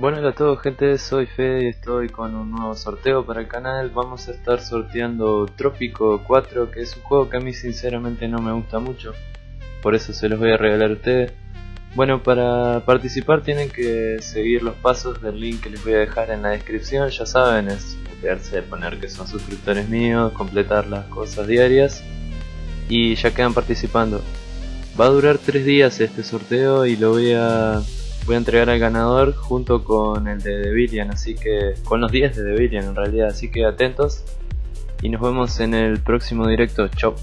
Bueno, hola a todos gente, soy Fede y estoy con un nuevo sorteo para el canal. Vamos a estar sorteando Trópico 4, que es un juego que a mí sinceramente no me gusta mucho. Por eso se los voy a regalar a ustedes. Bueno, para participar tienen que seguir los pasos del link que les voy a dejar en la descripción. Ya saben, es de poner que son suscriptores míos, completar las cosas diarias. Y ya quedan participando. Va a durar 3 días este sorteo y lo voy a voy a entregar al ganador junto con el de Devillian, así que con los 10 de Devillian en realidad, así que atentos y nos vemos en el próximo directo, chao.